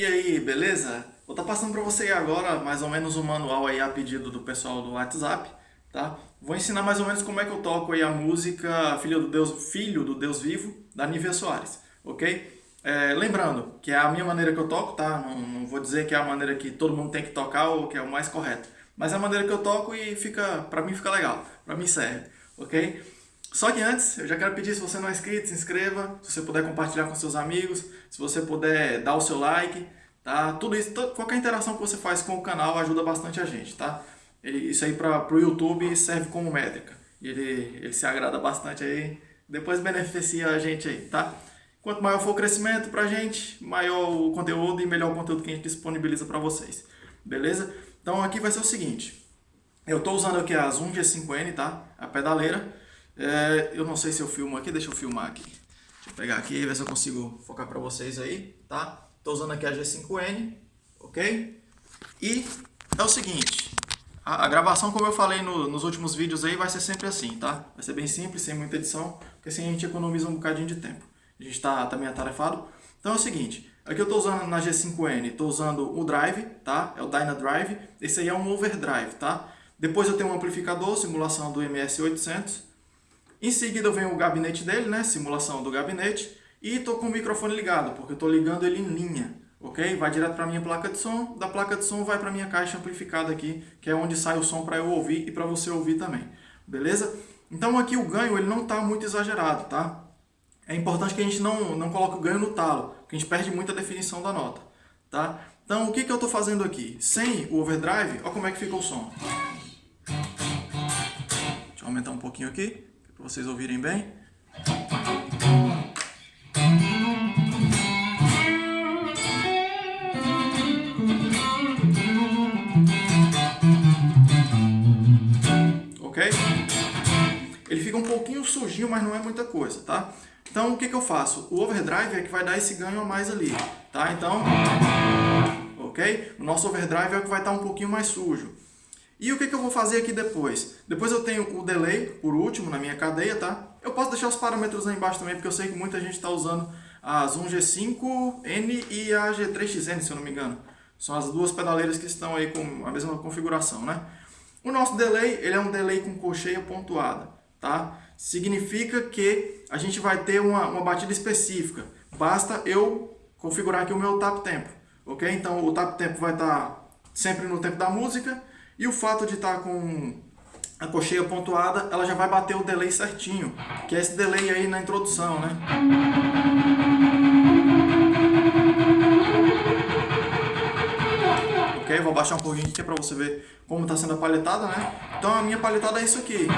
E aí, beleza? Vou estar tá passando para você agora mais ou menos um manual aí a pedido do pessoal do WhatsApp, tá? Vou ensinar mais ou menos como é que eu toco aí a música Filho do Deus, Filho do Deus Vivo, da Nívia Soares, ok? É, lembrando que é a minha maneira que eu toco, tá? Não, não, vou dizer que é a maneira que todo mundo tem que tocar ou que é o mais correto, mas é a maneira que eu toco e fica, para mim fica legal, para mim serve, ok? Só que antes, eu já quero pedir, se você não é inscrito, se inscreva, se você puder compartilhar com seus amigos, se você puder dar o seu like, tá? Tudo isso, qualquer interação que você faz com o canal ajuda bastante a gente, tá? Isso aí para o YouTube serve como métrica. Ele, ele se agrada bastante aí, depois beneficia a gente aí, tá? Quanto maior for o crescimento pra gente, maior o conteúdo e melhor o conteúdo que a gente disponibiliza para vocês. Beleza? Então aqui vai ser o seguinte. Eu estou usando aqui a Zoom G5N, tá? A pedaleira. É, eu não sei se eu filmo aqui, deixa eu filmar aqui. Deixa eu pegar aqui, ver se eu consigo focar para vocês aí, tá? Estou usando aqui a G5N, ok? E é o seguinte, a, a gravação, como eu falei no, nos últimos vídeos aí, vai ser sempre assim, tá? Vai ser bem simples, sem muita edição, porque assim a gente economiza um bocadinho de tempo. A gente está também atarefado. Então é o seguinte, aqui eu estou usando na G5N, estou usando o Drive, tá? É o Dyna Drive. Esse aí é um overdrive, tá? Depois eu tenho um amplificador, simulação do MS800. Em seguida vem o gabinete dele, né? Simulação do gabinete. E estou com o microfone ligado, porque estou ligando ele em linha, ok? Vai direto para a minha placa de som, da placa de som vai para a minha caixa amplificada aqui, que é onde sai o som para eu ouvir e para você ouvir também, beleza? Então aqui o ganho ele não está muito exagerado, tá? É importante que a gente não, não coloque o ganho no talo, porque a gente perde muita definição da nota, tá? Então o que, que eu estou fazendo aqui? Sem o overdrive, olha como é que fica o som. Deixa eu aumentar um pouquinho aqui para vocês ouvirem bem. Ok? Ele fica um pouquinho sujinho, mas não é muita coisa, tá? Então, o que, que eu faço? O overdrive é que vai dar esse ganho a mais ali, tá? Então, ok? O nosso overdrive é o que vai estar um pouquinho mais sujo. E o que, que eu vou fazer aqui depois? Depois eu tenho o delay, por último, na minha cadeia, tá? Eu posso deixar os parâmetros aí embaixo também, porque eu sei que muita gente está usando a Zoom G5N e a G3XN, se eu não me engano. São as duas pedaleiras que estão aí com a mesma configuração, né? O nosso delay, ele é um delay com colcheia pontuada, tá? Significa que a gente vai ter uma, uma batida específica. Basta eu configurar aqui o meu tap tempo, ok? Então o tap tempo vai estar sempre no tempo da música e o fato de estar tá com a cocheia pontuada, ela já vai bater o delay certinho, que é esse delay aí na introdução, né? Ok, vou baixar um pouquinho aqui para você ver como está sendo a palhetada, né? Então a minha palhetada é isso aqui.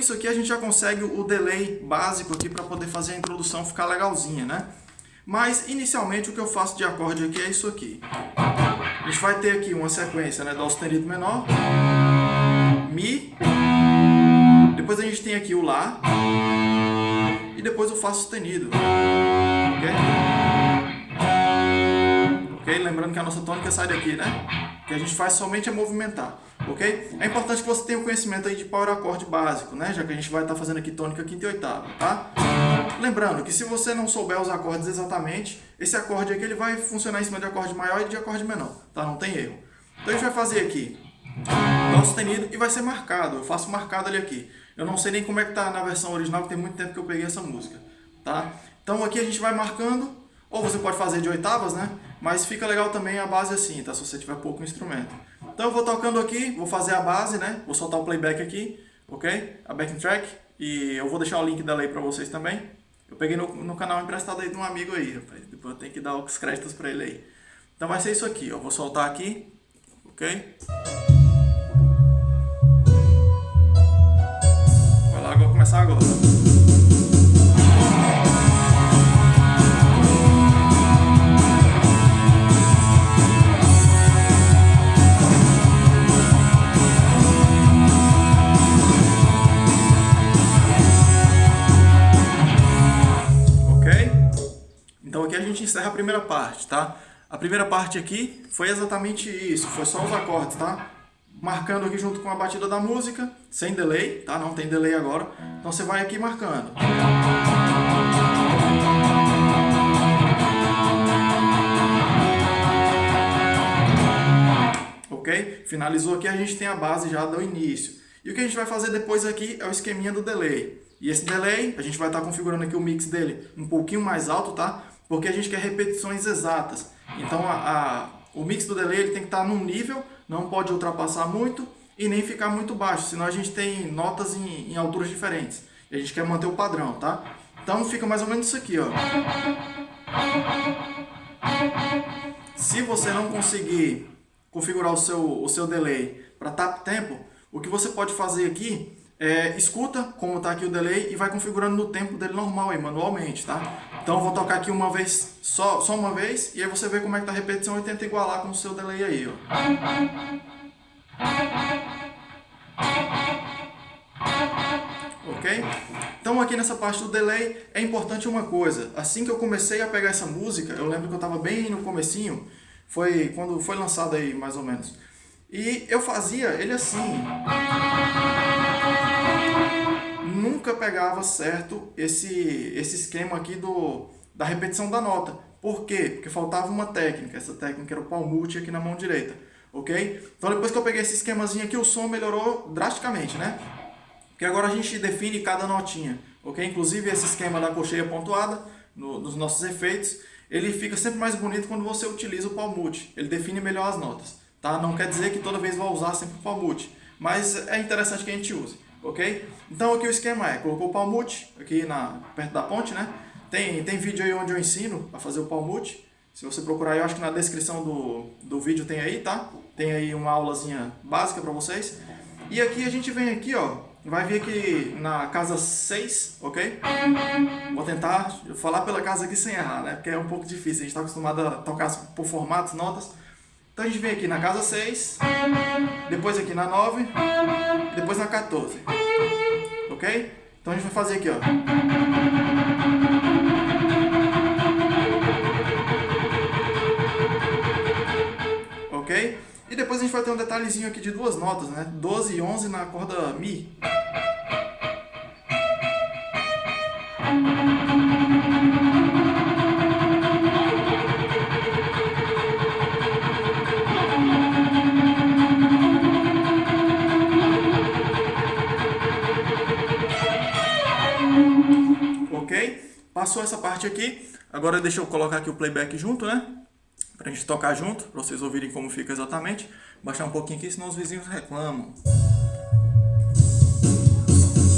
Isso aqui a gente já consegue o delay básico aqui para poder fazer a introdução ficar legalzinha, né? Mas inicialmente o que eu faço de acorde aqui é isso aqui. A gente vai ter aqui uma sequência né, Dó sustenido menor, Mi, depois a gente tem aqui o Lá, e depois o Fá sustenido. Ok? Ok? Lembrando que a nossa tônica sai daqui, né? Que a gente faz somente é movimentar ok? É importante que você tenha o conhecimento aí de power acorde básico, né? Já que a gente vai estar fazendo aqui tônica, quinta e oitava, tá? Lembrando que se você não souber os acordes exatamente, esse acorde aqui ele vai funcionar em cima de acorde maior e de acorde menor, tá? Não tem erro. Então a gente vai fazer aqui Dó sustenido e vai ser marcado, eu faço marcado ali aqui. Eu não sei nem como é que tá na versão original, porque tem muito tempo que eu peguei essa música, tá? Então aqui a gente vai marcando, ou você pode fazer de oitavas, né? Mas fica legal também a base assim, tá? Se você tiver pouco instrumento. Então eu vou tocando aqui, vou fazer a base, né? Vou soltar o playback aqui, ok? A backing track. E eu vou deixar o link dela aí pra vocês também. Eu peguei no, no canal emprestado aí de um amigo aí, rapaz. Depois eu tenho que dar os créditos pra ele aí. Então vai ser isso aqui, eu vou soltar aqui, ok? Vai lá, vou começar agora. Gente encerra a primeira parte, tá? A primeira parte aqui foi exatamente isso, foi só os acordes, tá? marcando aqui junto com a batida da música, sem delay, tá? Não tem delay agora. Então você vai aqui marcando. Ok? Finalizou aqui, a gente tem a base já do início. E o que a gente vai fazer depois aqui é o esqueminha do delay. E esse delay, a gente vai estar configurando aqui o mix dele um pouquinho mais alto, tá? Porque a gente quer repetições exatas. Então a, a, o mix do delay ele tem que estar num nível, não pode ultrapassar muito e nem ficar muito baixo, senão a gente tem notas em, em alturas diferentes. E a gente quer manter o padrão, tá? Então fica mais ou menos isso aqui, ó. Se você não conseguir configurar o seu, o seu delay para tap tempo, o que você pode fazer aqui é, escuta como está aqui o delay e vai configurando no tempo dele normal aí, manualmente, tá? Então eu vou tocar aqui uma vez, só, só uma vez, e aí você vê como é que tá a repetição e tenta igualar com o seu delay aí, ó. Ok? Então aqui nessa parte do delay é importante uma coisa. Assim que eu comecei a pegar essa música, eu lembro que eu estava bem no comecinho, foi quando foi lançado aí mais ou menos. E eu fazia ele assim nunca pegava certo esse, esse esquema aqui do, da repetição da nota. Por quê? Porque faltava uma técnica. Essa técnica era o palmute aqui na mão direita. Ok? Então depois que eu peguei esse esquemazinho aqui, o som melhorou drasticamente, né? Porque agora a gente define cada notinha. Ok? Inclusive esse esquema da cocheia pontuada, no, nos nossos efeitos, ele fica sempre mais bonito quando você utiliza o palmute. Ele define melhor as notas. Tá? Não quer dizer que toda vez vai usar sempre o palmute. Mas é interessante que a gente use ok? Então aqui o esquema é, colocou o palmute aqui na, perto da ponte, né? Tem, tem vídeo aí onde eu ensino a fazer o palmute. Se você procurar, eu acho que na descrição do, do vídeo tem aí, tá? Tem aí uma aulazinha básica para vocês. E aqui a gente vem aqui, ó, vai vir aqui na casa 6, ok? Vou tentar falar pela casa aqui sem errar, né? Porque é um pouco difícil, a gente está acostumado a tocar por formatos, notas. Então a gente vem aqui na casa 6, depois aqui na 9, depois na 14. Ok? Então a gente vai fazer aqui, ó. Ok? E depois a gente vai ter um detalhezinho aqui de duas notas, né? 12 e 11 na corda Mi. Passou essa parte aqui, agora deixa eu colocar aqui o playback junto, né? Pra gente tocar junto, pra vocês ouvirem como fica exatamente. Baixar um pouquinho aqui, senão os vizinhos reclamam.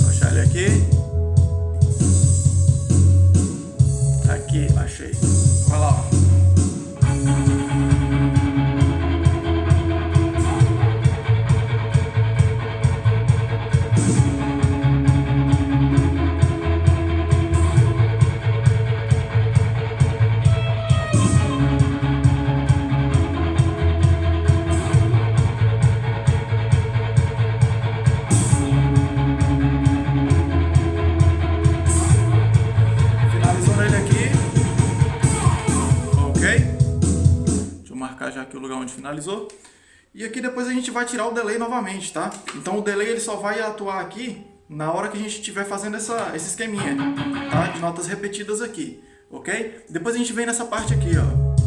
Baixar ele aqui. Aqui, achei. Onde finalizou. E aqui depois a gente vai tirar o delay novamente, tá? Então o delay ele só vai atuar aqui na hora que a gente estiver fazendo essa, esse esqueminha, tá? De notas repetidas aqui, ok? Depois a gente vem nessa parte aqui, ó.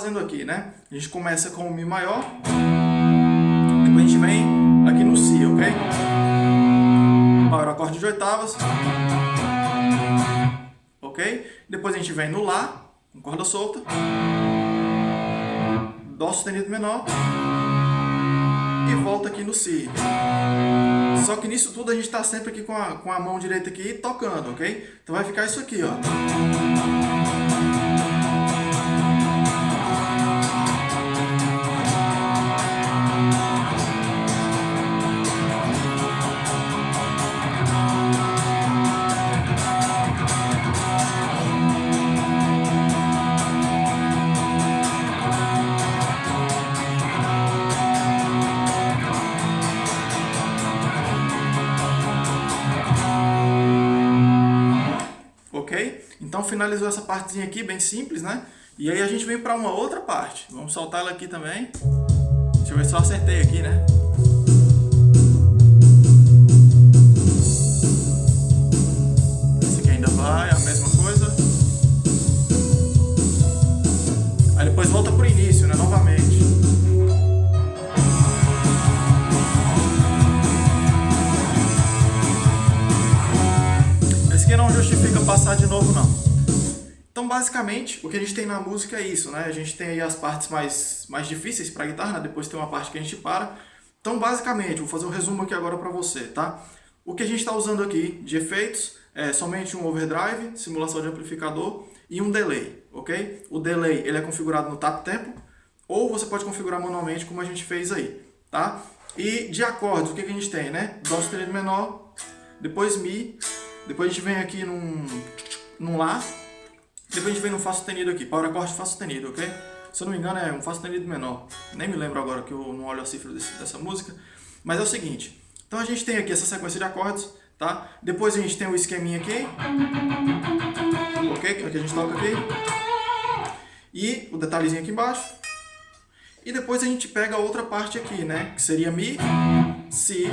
Fazendo aqui, né? A gente começa com o Mi maior, depois a gente vem aqui no Si, ok? Maior acorde de oitavas, ok? Depois a gente vem no Lá, com corda solta, Dó sustenido menor e volta aqui no Si. Só que nisso tudo a gente está sempre aqui com a, com a mão direita aqui tocando, ok? Então vai ficar isso aqui, ó. Finalizou essa partezinha aqui, bem simples, né? E aí a gente vem para uma outra parte. Vamos soltar ela aqui também. Deixa eu ver se eu acertei aqui, né? Esse aqui ainda vai, a mesma coisa. Aí depois volta pro início, né? Novamente. Esse aqui não justifica passar de novo, não. Então, basicamente, o que a gente tem na música é isso, né? A gente tem aí as partes mais, mais difíceis para guitarra, né? depois tem uma parte que a gente para. Então, basicamente, vou fazer um resumo aqui agora para você, tá? O que a gente está usando aqui de efeitos é somente um overdrive, simulação de amplificador e um delay, ok? O delay ele é configurado no tap tempo, ou você pode configurar manualmente como a gente fez aí, tá? E de acordes, o que, que a gente tem, né? Dó sustenido menor, depois Mi, depois a gente vem aqui num, num Lá, depois a gente vem no Fá sustenido aqui, power acorde Fá sustenido, ok? Se eu não me engano é um Fá sustenido menor. Nem me lembro agora que eu não olho a cifra desse, dessa música. Mas é o seguinte, então a gente tem aqui essa sequência de acordes, tá? Depois a gente tem o esqueminha aqui, ok? Que a gente toca aqui. E o detalhezinho aqui embaixo. E depois a gente pega a outra parte aqui, né? Que seria Mi, Si,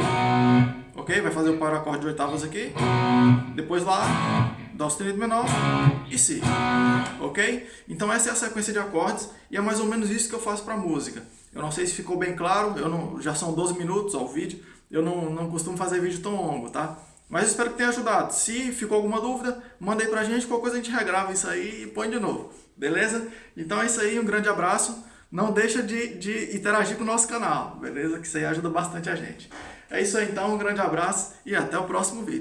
ok? Vai fazer o power acorde de oitavas aqui. Depois Lá, Dó sustenido menor e Si, ok? Então essa é a sequência de acordes e é mais ou menos isso que eu faço para música. Eu não sei se ficou bem claro, eu não, já são 12 minutos ao vídeo, eu não, não costumo fazer vídeo tão longo, tá? Mas espero que tenha ajudado. Se ficou alguma dúvida, manda aí pra gente, qualquer coisa a gente regrava isso aí e põe de novo, beleza? Então é isso aí, um grande abraço. Não deixa de, de interagir com o nosso canal, beleza? Que isso aí ajuda bastante a gente. É isso aí então, um grande abraço e até o próximo vídeo.